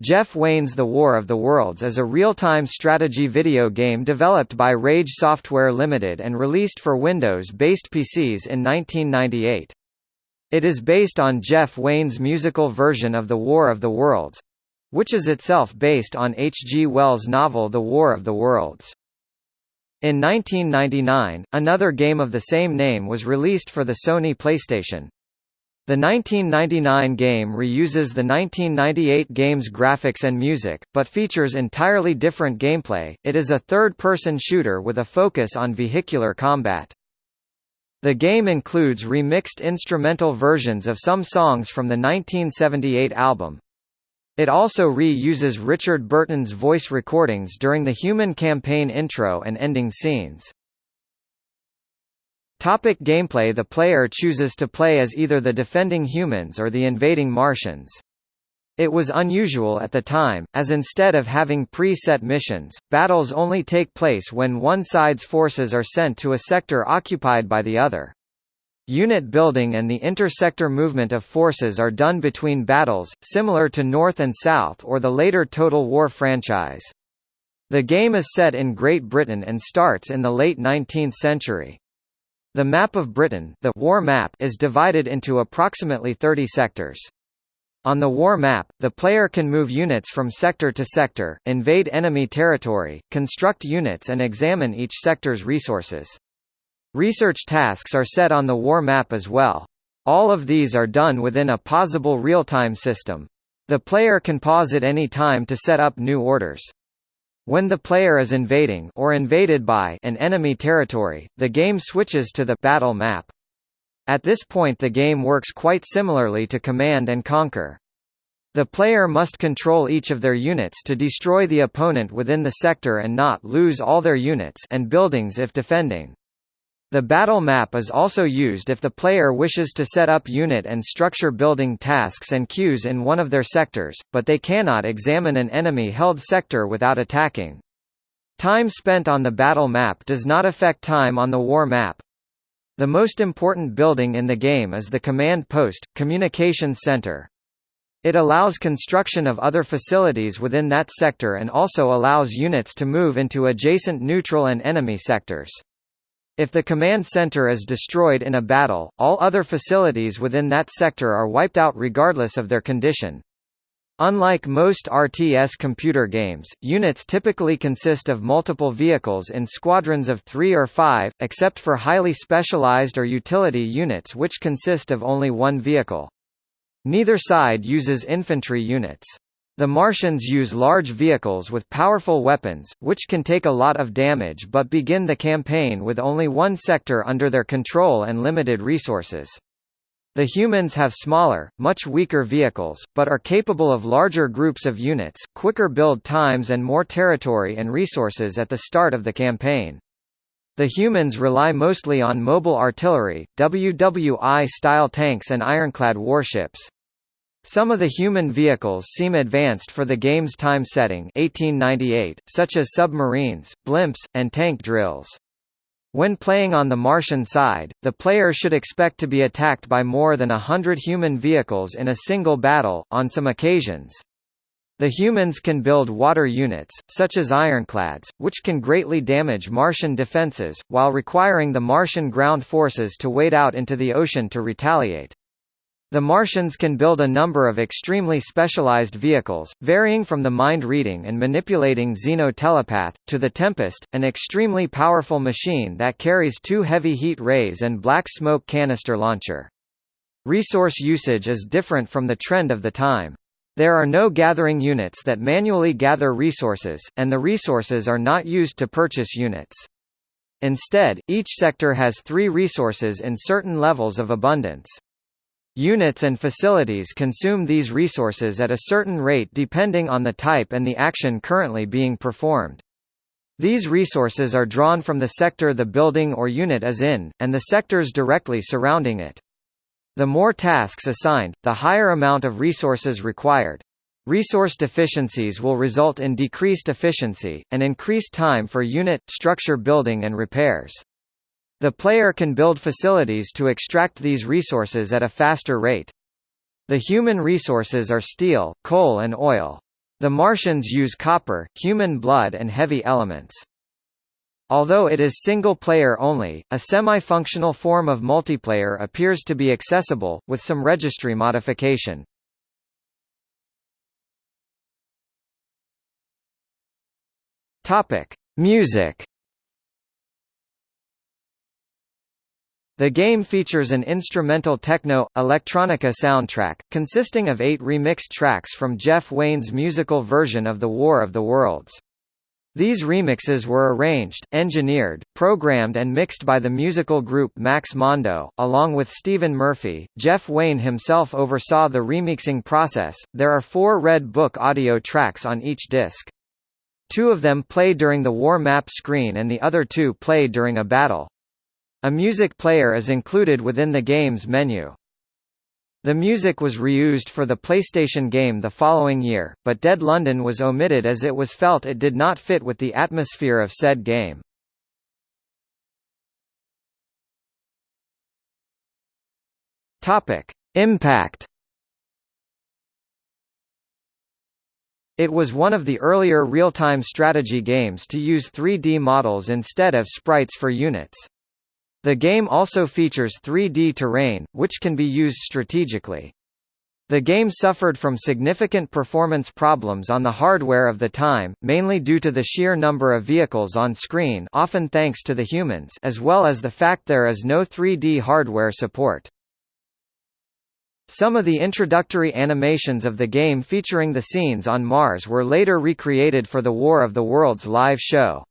Jeff Wayne's The War of the Worlds is a real-time strategy video game developed by Rage Software Limited and released for Windows-based PCs in 1998. It is based on Jeff Wayne's musical version of The War of the Worlds—which is itself based on H. G. Wells' novel The War of the Worlds. In 1999, another game of the same name was released for the Sony PlayStation. The 1999 game reuses the 1998 game's graphics and music, but features entirely different gameplay. It is a third-person shooter with a focus on vehicular combat. The game includes remixed instrumental versions of some songs from the 1978 album. It also re-uses Richard Burton's voice recordings during the Human campaign intro and ending scenes. Topic gameplay The player chooses to play as either the defending humans or the invading Martians. It was unusual at the time, as instead of having pre-set missions, battles only take place when one side's forces are sent to a sector occupied by the other. Unit building and the inter-sector movement of forces are done between battles, similar to North and South or the later Total War franchise. The game is set in Great Britain and starts in the late 19th century. The map of Britain the war map is divided into approximately 30 sectors. On the war map, the player can move units from sector to sector, invade enemy territory, construct units and examine each sector's resources. Research tasks are set on the war map as well. All of these are done within a pausable real-time system. The player can pause at any time to set up new orders. When the player is invading or invaded by an enemy territory, the game switches to the battle map. At this point the game works quite similarly to Command and Conquer. The player must control each of their units to destroy the opponent within the sector and not lose all their units and buildings if defending. The battle map is also used if the player wishes to set up unit and structure building tasks and queues in one of their sectors, but they cannot examine an enemy-held sector without attacking. Time spent on the battle map does not affect time on the war map. The most important building in the game is the command post, communications center. It allows construction of other facilities within that sector and also allows units to move into adjacent neutral and enemy sectors. If the command center is destroyed in a battle, all other facilities within that sector are wiped out regardless of their condition. Unlike most RTS computer games, units typically consist of multiple vehicles in squadrons of three or five, except for highly specialized or utility units which consist of only one vehicle. Neither side uses infantry units. The Martians use large vehicles with powerful weapons, which can take a lot of damage but begin the campaign with only one sector under their control and limited resources. The humans have smaller, much weaker vehicles, but are capable of larger groups of units, quicker build times and more territory and resources at the start of the campaign. The humans rely mostly on mobile artillery, WWI-style tanks and ironclad warships. Some of the human vehicles seem advanced for the game's time setting 1898, such as submarines, blimps, and tank drills. When playing on the Martian side, the player should expect to be attacked by more than a hundred human vehicles in a single battle, on some occasions. The humans can build water units, such as ironclads, which can greatly damage Martian defenses, while requiring the Martian ground forces to wade out into the ocean to retaliate. The Martians can build a number of extremely specialized vehicles, varying from the mind-reading and manipulating Xeno-telepath, to the Tempest, an extremely powerful machine that carries two heavy heat rays and black smoke canister launcher. Resource usage is different from the trend of the time. There are no gathering units that manually gather resources, and the resources are not used to purchase units. Instead, each sector has three resources in certain levels of abundance. Units and facilities consume these resources at a certain rate depending on the type and the action currently being performed. These resources are drawn from the sector the building or unit is in, and the sectors directly surrounding it. The more tasks assigned, the higher amount of resources required. Resource deficiencies will result in decreased efficiency, and increased time for unit, structure building and repairs. The player can build facilities to extract these resources at a faster rate. The human resources are steel, coal and oil. The Martians use copper, human blood and heavy elements. Although it is single-player only, a semi-functional form of multiplayer appears to be accessible, with some registry modification. Music The game features an instrumental techno, electronica soundtrack, consisting of eight remixed tracks from Jeff Wayne's musical version of The War of the Worlds. These remixes were arranged, engineered, programmed and mixed by the musical group Max Mondo, along with Stephen Murphy. Jeff Wayne himself oversaw the remixing process. There are four Red Book audio tracks on each disc. Two of them play during the war map screen and the other two play during a battle. A music player is included within the game's menu. The music was reused for the PlayStation game the following year, but Dead London was omitted as it was felt it did not fit with the atmosphere of said game. Impact It was one of the earlier real-time strategy games to use 3D models instead of sprites for units. The game also features 3D terrain, which can be used strategically. The game suffered from significant performance problems on the hardware of the time, mainly due to the sheer number of vehicles on screen often thanks to the humans as well as the fact there is no 3D hardware support. Some of the introductory animations of the game featuring the scenes on Mars were later recreated for the War of the Worlds live show.